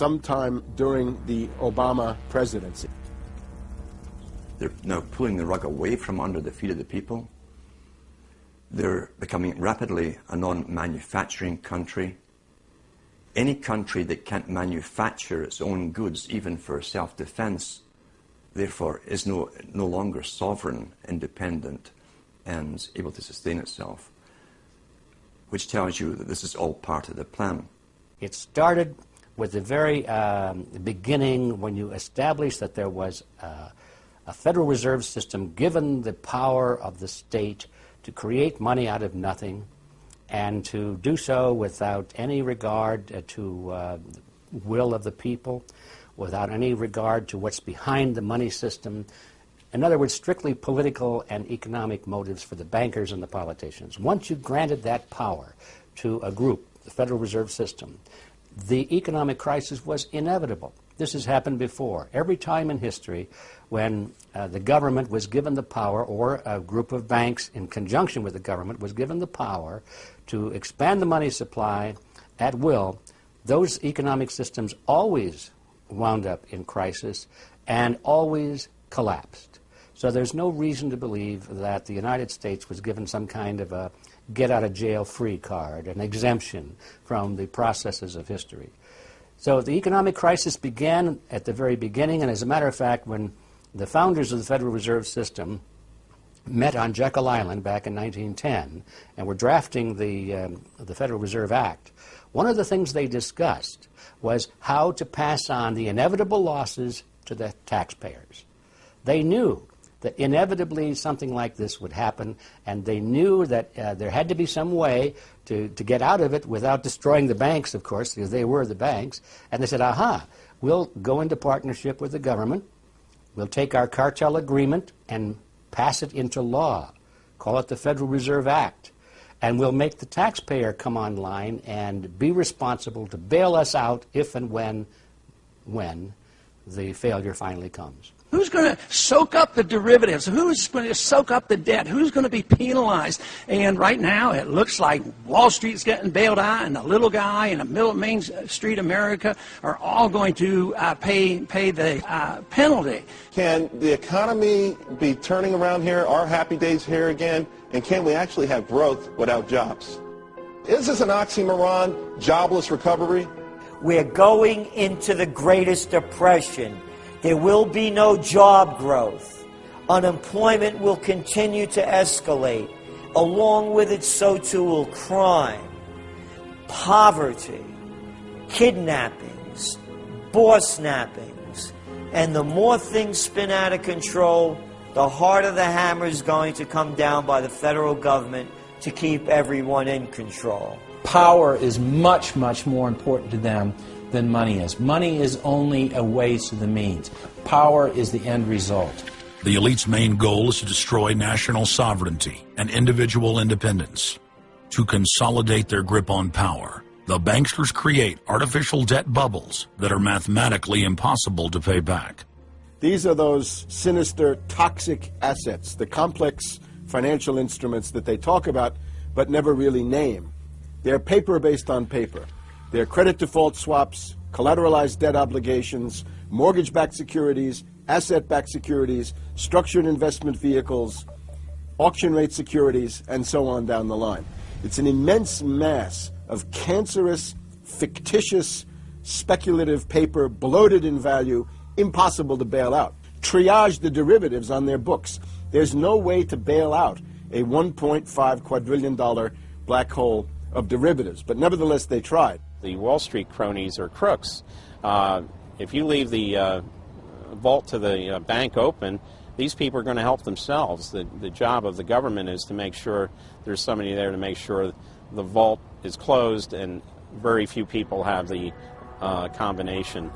sometime during the Obama presidency. They're now pulling the rug away from under the feet of the people. They're becoming rapidly a non-manufacturing country. Any country that can't manufacture its own goods, even for self-defense, therefore is no, no longer sovereign, independent, and able to sustain itself, which tells you that this is all part of the plan. It started with the very um, beginning when you established that there was uh, a Federal Reserve System given the power of the state to create money out of nothing and to do so without any regard uh, to uh, will of the people, without any regard to what's behind the money system. In other words, strictly political and economic motives for the bankers and the politicians. Once you granted that power to a group, the Federal Reserve System, the economic crisis was inevitable. This has happened before. Every time in history when uh, the government was given the power, or a group of banks in conjunction with the government was given the power to expand the money supply at will, those economic systems always wound up in crisis and always collapsed. So there's no reason to believe that the United States was given some kind of a get out of jail free card, an exemption from the processes of history. So the economic crisis began at the very beginning, and as a matter of fact, when the founders of the Federal Reserve System met on Jekyll Island back in 1910 and were drafting the, um, the Federal Reserve Act, one of the things they discussed was how to pass on the inevitable losses to the taxpayers. They knew that inevitably something like this would happen, and they knew that uh, there had to be some way to, to get out of it without destroying the banks, of course, because they were the banks. And they said, aha, we'll go into partnership with the government, we'll take our cartel agreement and pass it into law, call it the Federal Reserve Act, and we'll make the taxpayer come online and be responsible to bail us out if and when, when the failure finally comes. Who's going to soak up the derivatives? Who's going to soak up the debt? Who's going to be penalized? And right now, it looks like Wall Street's getting bailed out, and the little guy in the middle of Main Street America are all going to uh, pay pay the uh, penalty. Can the economy be turning around here? Are happy days here again? And can we actually have growth without jobs? Is this an oxymoron? Jobless recovery? We're going into the greatest depression there will be no job growth. Unemployment will continue to escalate. Along with it, so too will crime, poverty, kidnappings, bossnappings. And the more things spin out of control, the harder the hammer is going to come down by the federal government to keep everyone in control. Power is much, much more important to them than money is. Money is only a way to the means. Power is the end result. The elite's main goal is to destroy national sovereignty and individual independence. To consolidate their grip on power, the banksters create artificial debt bubbles that are mathematically impossible to pay back. These are those sinister, toxic assets, the complex financial instruments that they talk about but never really name. They're paper based on paper. They're credit default swaps, collateralized debt obligations, mortgage-backed securities, asset-backed securities, structured investment vehicles, auction rate securities, and so on down the line. It's an immense mass of cancerous, fictitious, speculative paper, bloated in value, impossible to bail out. Triage the derivatives on their books. There's no way to bail out a $1.5 quadrillion black hole of derivatives, but nevertheless they tried. The Wall Street cronies are crooks. Uh, if you leave the uh, vault to the uh, bank open, these people are going to help themselves. The, the job of the government is to make sure there's somebody there to make sure the vault is closed and very few people have the uh, combination.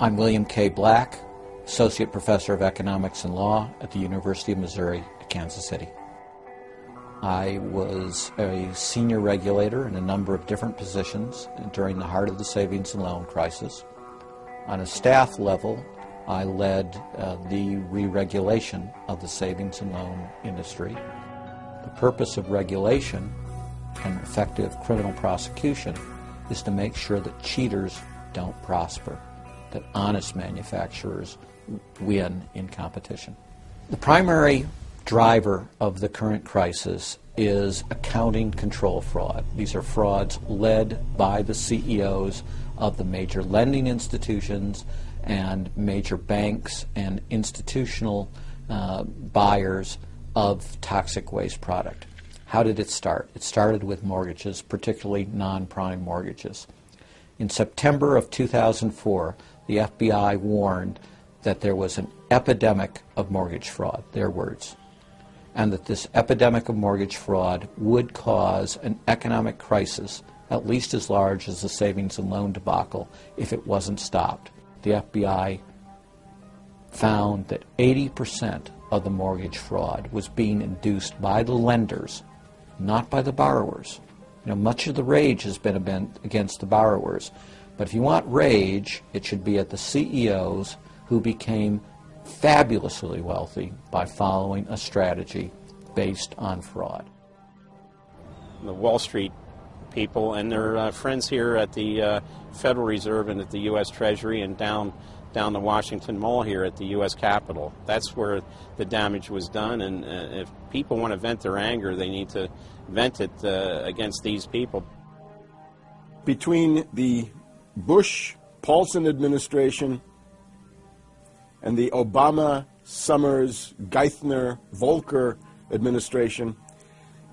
I'm William K. Black, Associate Professor of Economics and Law at the University of Missouri Kansas City. I was a senior regulator in a number of different positions during the heart of the savings and loan crisis. On a staff level, I led uh, the re regulation of the savings and loan industry. The purpose of regulation and effective criminal prosecution is to make sure that cheaters don't prosper, that honest manufacturers win in competition. The primary driver of the current crisis is accounting control fraud. These are frauds led by the CEOs of the major lending institutions and major banks and institutional uh, buyers of toxic waste product. How did it start? It started with mortgages, particularly non prime mortgages. In September of 2004, the FBI warned that there was an epidemic of mortgage fraud, their words, and that this epidemic of mortgage fraud would cause an economic crisis at least as large as the savings and loan debacle if it wasn't stopped. The FBI found that 80% of the mortgage fraud was being induced by the lenders not by the borrowers. You know, much of the rage has been against the borrowers. But if you want rage, it should be at the CEOs who became fabulously wealthy by following a strategy based on fraud. The Wall Street people and their uh, friends here at the uh, Federal Reserve and at the U.S. Treasury and down down the Washington Mall here at the U.S. Capitol. That's where the damage was done, and uh, if people want to vent their anger, they need to vent it uh, against these people. Between the Bush Paulson administration and the Obama Summers Geithner Volcker administration,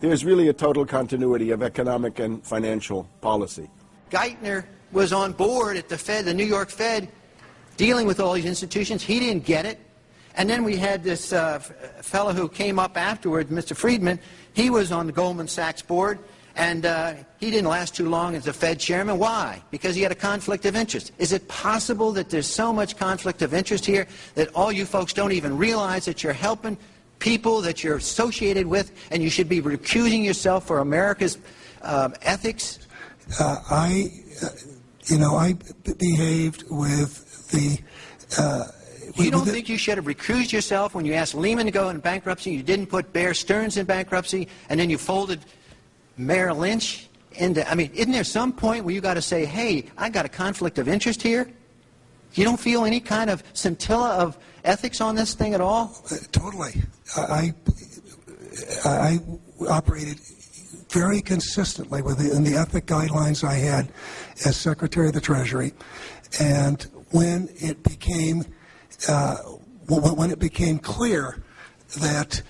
there's really a total continuity of economic and financial policy. Geithner was on board at the Fed, the New York Fed, dealing with all these institutions. He didn't get it. And then we had this uh, fellow who came up afterward, Mr. Friedman. He was on the Goldman Sachs board, and uh, he didn't last too long as the Fed chairman. Why? Because he had a conflict of interest. Is it possible that there's so much conflict of interest here that all you folks don't even realize that you're helping people that you're associated with, and you should be recusing yourself for America's um, ethics? Uh, I, uh, you know, I behaved with the. Uh, you don't think you should have recused yourself when you asked Lehman to go in bankruptcy? You didn't put Bear Stearns in bankruptcy, and then you folded Merrill Lynch into. I mean, isn't there some point where you got to say, "Hey, I got a conflict of interest here"? You don't feel any kind of scintilla of ethics on this thing at all? Uh, totally. I, I, I operated very consistently within the ethic guidelines I had as Secretary of the Treasury, and when it became uh, when it became clear that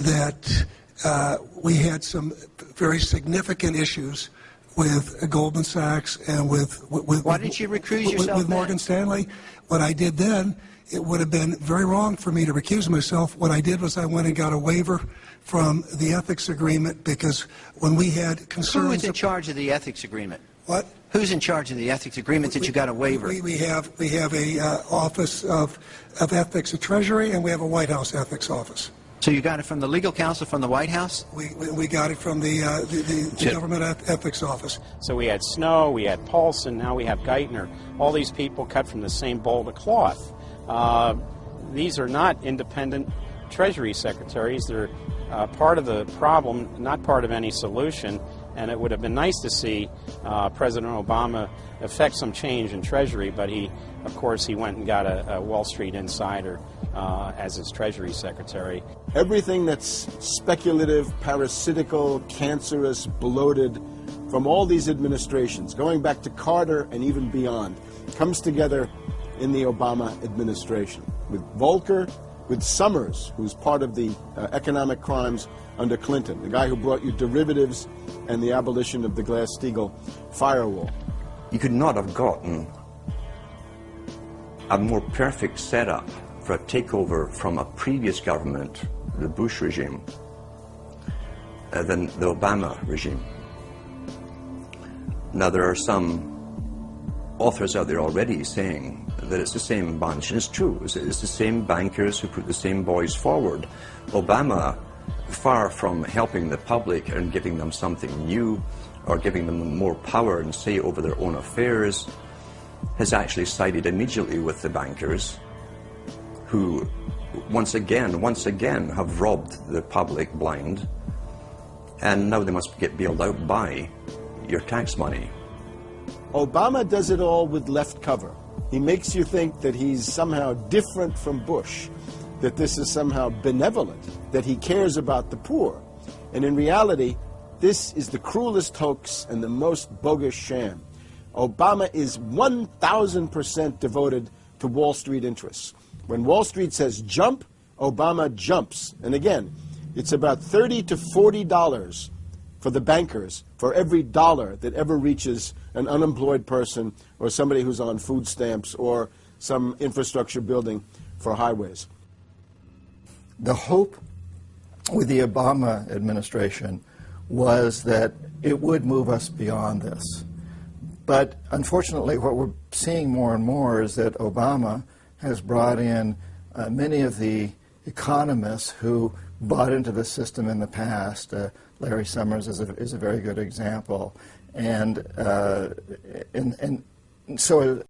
that uh, we had some very significant issues with Goldman Sachs and with with, why didn't you recuse yourself with, Morgan Stanley. What I did then, it would have been very wrong for me to recuse myself. What I did was I went and got a waiver from the ethics agreement because when we had concerns. Who was in charge of the ethics agreement? What? Who's in charge of the ethics agreements that you got a waiver? We, we have we have a uh, office of of ethics at Treasury, and we have a White House ethics office. So you got it from the legal counsel from the White House? We, we, we got it from the, uh, the, the, the government ethics office. So we had Snow, we had Paulson, now we have Geithner. All these people cut from the same bowl of cloth. Uh, these are not independent Treasury secretaries. They're uh, part of the problem, not part of any solution and it would have been nice to see uh, President Obama effect some change in Treasury, but he, of course, he went and got a, a Wall Street insider uh, as his Treasury Secretary. Everything that's speculative, parasitical, cancerous, bloated from all these administrations, going back to Carter and even beyond, comes together in the Obama administration with Volcker, with Summers, who's part of the uh, economic crimes under Clinton, the guy who brought you derivatives and the abolition of the Glass-Steagall firewall. You could not have gotten a more perfect setup for a takeover from a previous government, the Bush regime, uh, than the Obama regime. Now, there are some authors out there already saying that it's the same bunch, and it's true. It's, it's the same bankers who put the same boys forward. Obama far from helping the public and giving them something new or giving them more power and say over their own affairs, has actually sided immediately with the bankers who once again, once again have robbed the public blind and now they must get bailed out by your tax money. Obama does it all with left cover. He makes you think that he's somehow different from Bush, that this is somehow benevolent, that he cares about the poor. And in reality, this is the cruelest hoax and the most bogus sham. Obama is 1,000% devoted to Wall Street interests. When Wall Street says jump, Obama jumps. And again, it's about 30 to 40 dollars for the bankers for every dollar that ever reaches an unemployed person or somebody who's on food stamps or some infrastructure building for highways. The hope with the Obama administration was that it would move us beyond this. But unfortunately, what we're seeing more and more is that Obama has brought in uh, many of the economists who bought into the system in the past. Uh, Larry Summers is a, is a very good example. And, uh, and, and so